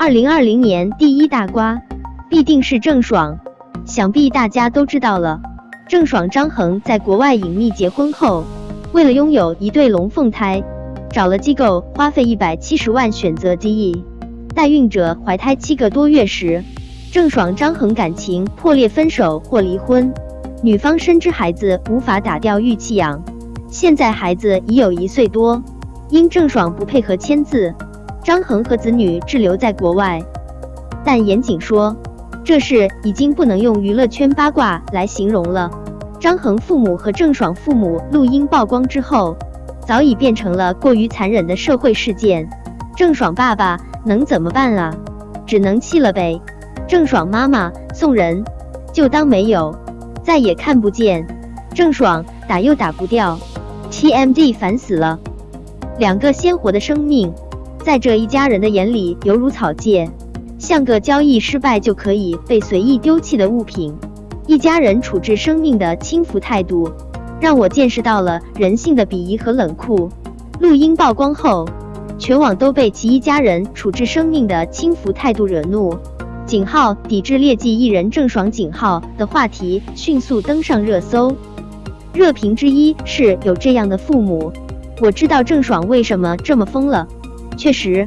二零二零年第一大瓜必定是郑爽，想必大家都知道了。郑爽张恒在国外隐秘结婚后，为了拥有一对龙凤胎，找了机构花费一百七十万选择机翼，代孕者怀胎七个多月时，郑爽张恒感情破裂分手或离婚，女方深知孩子无法打掉预弃养，现在孩子已有一岁多，因郑爽不配合签字。张恒和子女滞留在国外，但严谨说，这事已经不能用娱乐圈八卦来形容了。张恒父母和郑爽父母录音曝光之后，早已变成了过于残忍的社会事件。郑爽爸爸能怎么办啊？只能气了呗。郑爽妈妈送人，就当没有，再也看不见。郑爽打又打不掉，TMD 烦死了。两个鲜活的生命。在这一家人的眼里，犹如草芥，像个交易失败就可以被随意丢弃的物品。一家人处置生命的轻浮态度，让我见识到了人性的鄙夷和冷酷。录音曝光后，全网都被其一家人处置生命的轻浮态度惹怒。井号抵制劣迹艺人郑爽井号的话题迅速登上热搜。热评之一是有这样的父母，我知道郑爽为什么这么疯了。确实，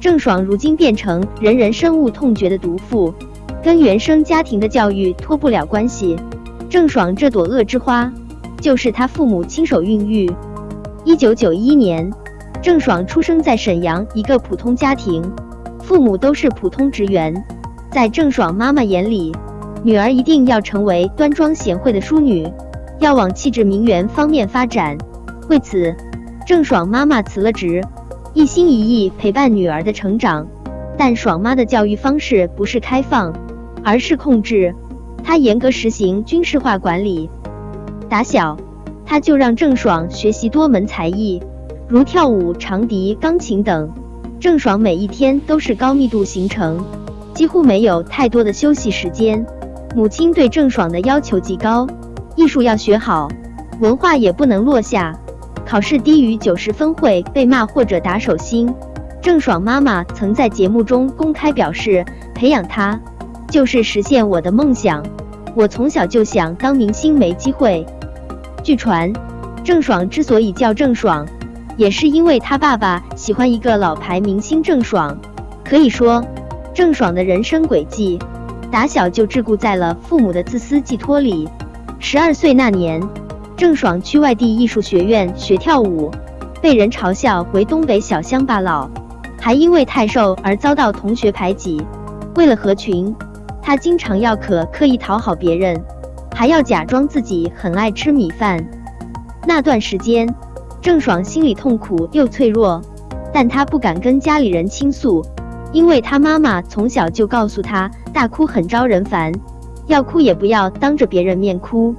郑爽如今变成人人深恶痛绝的毒妇，跟原生家庭的教育脱不了关系。郑爽这朵恶之花，就是她父母亲手孕育。一九九一年，郑爽出生在沈阳一个普通家庭，父母都是普通职员。在郑爽妈妈眼里，女儿一定要成为端庄贤惠的淑女，要往气质名媛方面发展。为此，郑爽妈妈辞了职。一心一意陪伴女儿的成长，但爽妈的教育方式不是开放，而是控制。她严格实行军事化管理，打小她就让郑爽学习多门才艺，如跳舞、长笛、钢琴等。郑爽每一天都是高密度行程，几乎没有太多的休息时间。母亲对郑爽的要求极高，艺术要学好，文化也不能落下。考试低于九十分会被骂或者打手心。郑爽妈妈曾在节目中公开表示，培养她就是实现我的梦想。我从小就想当明星，没机会。据传，郑爽之所以叫郑爽，也是因为她爸爸喜欢一个老牌明星郑爽。可以说，郑爽的人生轨迹，打小就桎梏在了父母的自私寄托里。十二岁那年。郑爽去外地艺术学院学跳舞，被人嘲笑为东北小乡巴佬，还因为太瘦而遭到同学排挤。为了合群，她经常要可刻意讨好别人，还要假装自己很爱吃米饭。那段时间，郑爽心里痛苦又脆弱，但她不敢跟家里人倾诉，因为她妈妈从小就告诉她，大哭很招人烦，要哭也不要当着别人面哭。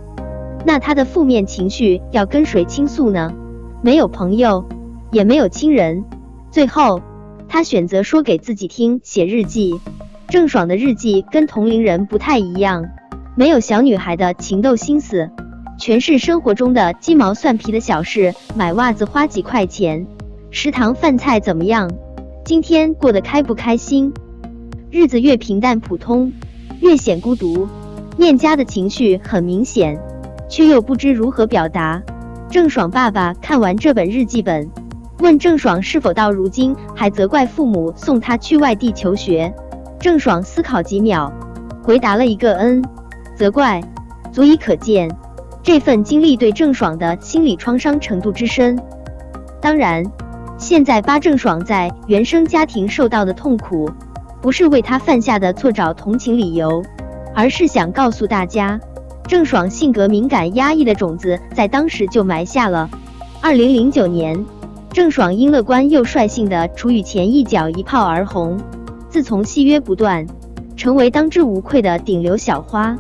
那他的负面情绪要跟谁倾诉呢？没有朋友，也没有亲人。最后，他选择说给自己听，写日记。郑爽的日记跟同龄人不太一样，没有小女孩的情窦心思，全是生活中的鸡毛蒜皮的小事。买袜子花几块钱？食堂饭菜怎么样？今天过得开不开心？日子越平淡普通，越显孤独。念家的情绪很明显。却又不知如何表达。郑爽爸爸看完这本日记本，问郑爽是否到如今还责怪父母送她去外地求学。郑爽思考几秒，回答了一个“嗯”。责怪，足以可见这份经历对郑爽的心理创伤程度之深。当然，现在扒郑爽在原生家庭受到的痛苦，不是为她犯下的错找同情理由，而是想告诉大家。郑爽性格敏感、压抑的种子在当时就埋下了。二零零九年，郑爽因乐观又率性的楚雨前一脚一炮而红，自从戏约不断，成为当之无愧的顶流小花。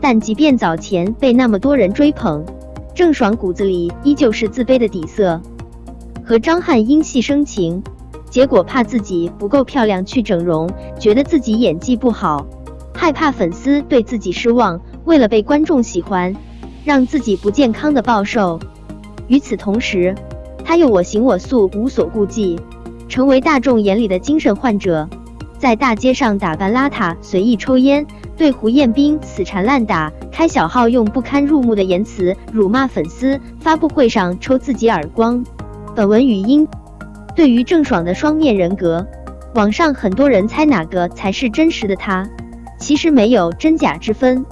但即便早前被那么多人追捧，郑爽骨子里依旧是自卑的底色。和张翰因戏生情，结果怕自己不够漂亮去整容，觉得自己演技不好，害怕粉丝对自己失望。为了被观众喜欢，让自己不健康的暴瘦。与此同时，他又我行我素，无所顾忌，成为大众眼里的精神患者。在大街上打扮邋遢，随意抽烟，对胡彦斌死缠烂打，开小号用不堪入目的言辞辱骂粉丝，发布会上抽自己耳光。本文语音。对于郑爽的双面人格，网上很多人猜哪个才是真实的他，其实没有真假之分。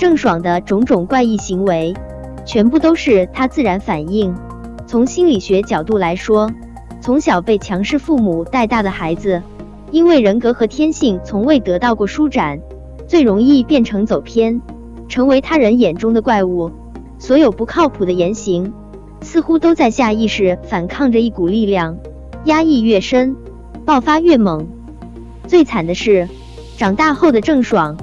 郑爽的种种怪异行为，全部都是他自然反应。从心理学角度来说，从小被强势父母带大的孩子，因为人格和天性从未得到过舒展，最容易变成走偏，成为他人眼中的怪物。所有不靠谱的言行，似乎都在下意识反抗着一股力量。压抑越深，爆发越猛。最惨的是，长大后的郑爽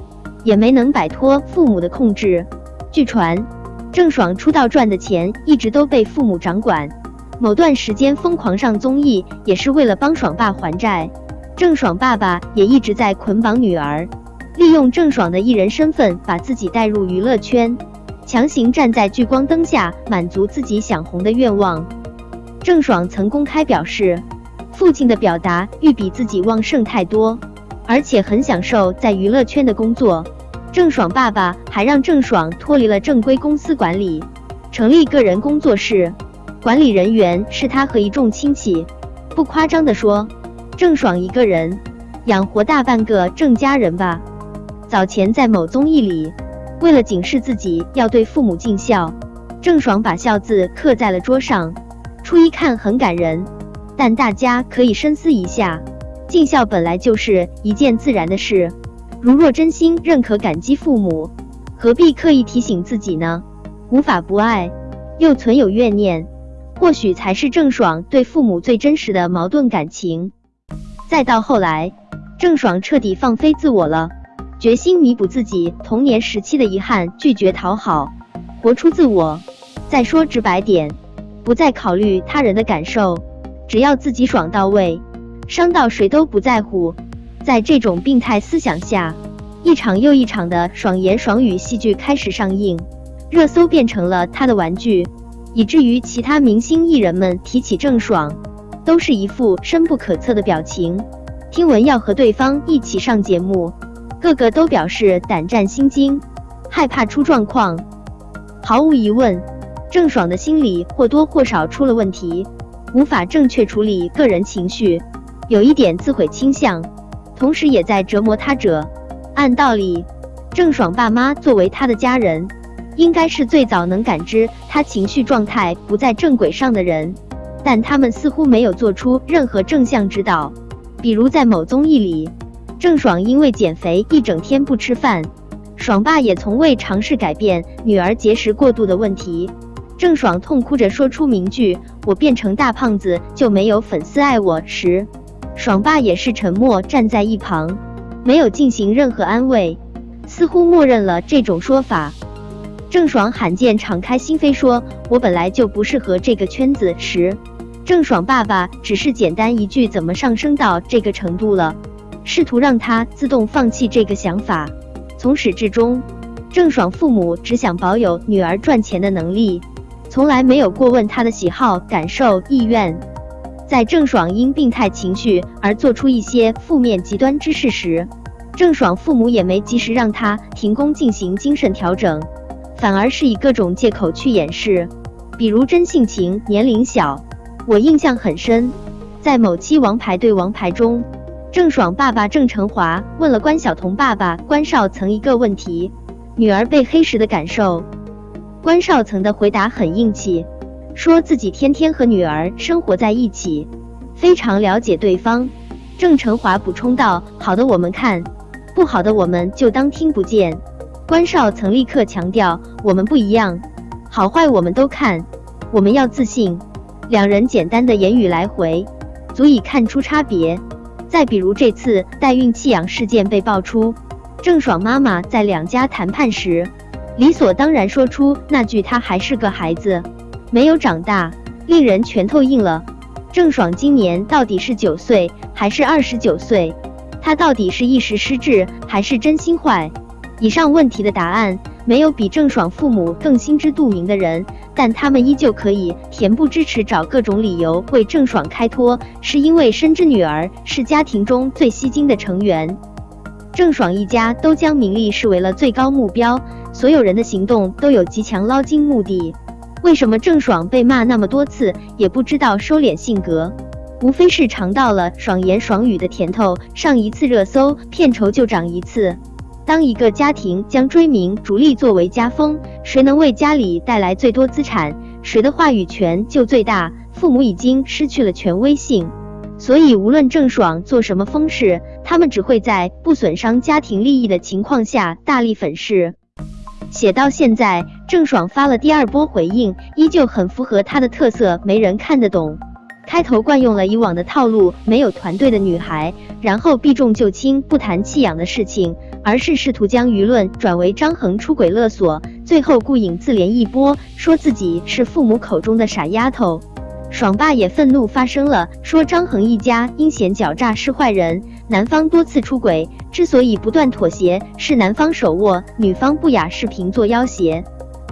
也没能摆脱父母的控制。据传，郑爽出道赚的钱一直都被父母掌管，某段时间疯狂上综艺也是为了帮爽爸还债。郑爽爸爸也一直在捆绑女儿，利用郑爽的艺人身份把自己带入娱乐圈，强行站在聚光灯下满足自己想红的愿望。郑爽曾公开表示，父亲的表达欲比自己旺盛太多，而且很享受在娱乐圈的工作。郑爽爸爸还让郑爽脱离了正规公司管理，成立个人工作室，管理人员是他和一众亲戚。不夸张地说，郑爽一个人养活大半个郑家人吧。早前在某综艺里，为了警示自己要对父母尽孝，郑爽把孝字刻在了桌上。初一看很感人，但大家可以深思一下，尽孝本来就是一件自然的事。如若真心认可感激父母，何必刻意提醒自己呢？无法不爱，又存有怨念，或许才是郑爽对父母最真实的矛盾感情。再到后来，郑爽彻底放飞自我了，决心弥补自己童年时期的遗憾，拒绝讨好，活出自我。再说直白点。不再考虑他人的感受，只要自己爽到位，伤到谁都不在乎。在这种病态思想下，一场又一场的爽言爽语戏剧开始上映，热搜变成了他的玩具，以至于其他明星艺人们提起郑爽，都是一副深不可测的表情。听闻要和对方一起上节目，个个都表示胆战心惊，害怕出状况。毫无疑问。郑爽的心理或多或少出了问题，无法正确处理个人情绪，有一点自毁倾向，同时也在折磨他者。按道理，郑爽爸妈作为他的家人，应该是最早能感知他情绪状态不在正轨上的人，但他们似乎没有做出任何正向指导。比如在某综艺里，郑爽因为减肥一整天不吃饭，爽爸也从未尝试改变女儿节食过度的问题。郑爽痛哭着说出名句“我变成大胖子就没有粉丝爱我”时，爽爸也是沉默站在一旁，没有进行任何安慰，似乎默认了这种说法。郑爽罕见敞开心扉说“我本来就不适合这个圈子”时，郑爽爸爸只是简单一句“怎么上升到这个程度了”，试图让他自动放弃这个想法。从始至终，郑爽父母只想保有女儿赚钱的能力。从来没有过问她的喜好、感受、意愿。在郑爽因病态情绪而做出一些负面极端之事时，郑爽父母也没及时让他停工进行精神调整，反而是以各种借口去掩饰，比如真性情、年龄小。我印象很深，在某期《王牌对王牌》中，郑爽爸爸郑成华问了关晓彤爸爸关少曾一个问题：女儿被黑时的感受。关少曾的回答很硬气，说自己天天和女儿生活在一起，非常了解对方。郑成华补充道：“好的我们看，不好的我们就当听不见。”关少曾立刻强调：“我们不一样，好坏我们都看，我们要自信。”两人简单的言语来回，足以看出差别。再比如这次代孕弃养事件被爆出，郑爽妈妈在两家谈判时。理所当然说出那句“她还是个孩子，没有长大”，令人拳头硬了。郑爽今年到底是九岁还是二十九岁？她到底是一时失智还是真心坏？以上问题的答案没有比郑爽父母更心知肚明的人，但他们依旧可以恬不知耻，找各种理由为郑爽开脱，是因为深知女儿是家庭中最吸睛的成员。郑爽一家都将名利视为了最高目标，所有人的行动都有极强捞金目的。为什么郑爽被骂那么多次也不知道收敛性格？无非是尝到了爽言爽语的甜头，上一次热搜片酬就涨一次。当一个家庭将追名逐利作为家风，谁能为家里带来最多资产，谁的话语权就最大。父母已经失去了权威性，所以无论郑爽做什么风事，他们只会在不损伤家庭利益的情况下大力粉饰。写到现在，郑爽发了第二波回应，依旧很符合她的特色，没人看得懂。开头惯用了以往的套路，没有团队的女孩，然后避重就轻，不谈弃养的事情。而是试图将舆论转为张恒出轨勒索，最后顾影自怜一波，说自己是父母口中的傻丫头。爽爸也愤怒发声了，说张恒一家阴险狡诈是坏人，男方多次出轨，之所以不断妥协，是男方手握，女方不雅视频做要挟。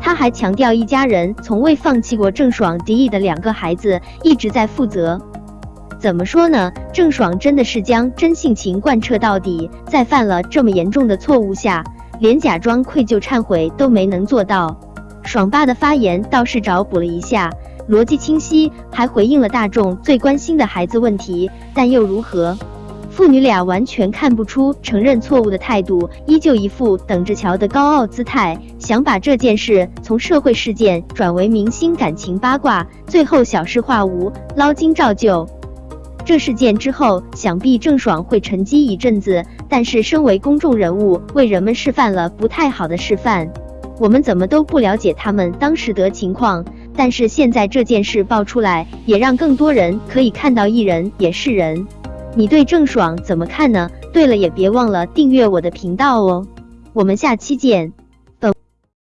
他还强调一家人从未放弃过郑爽迪迪的两个孩子，一直在负责。怎么说呢？郑爽真的是将真性情贯彻到底，在犯了这么严重的错误下，连假装愧疚忏悔都没能做到。爽爸的发言倒是找补了一下，逻辑清晰，还回应了大众最关心的孩子问题。但又如何？父女俩完全看不出承认错误的态度，依旧一副等着瞧的高傲姿态，想把这件事从社会事件转为明星感情八卦，最后小事化无，捞金照旧。这事件之后，想必郑爽会沉寂一阵子。但是，身为公众人物，为人们示范了不太好的示范。我们怎么都不了解他们当时的情况，但是现在这件事爆出来，也让更多人可以看到艺人也是人。你对郑爽怎么看呢？对了，也别忘了订阅我的频道哦。我们下期见。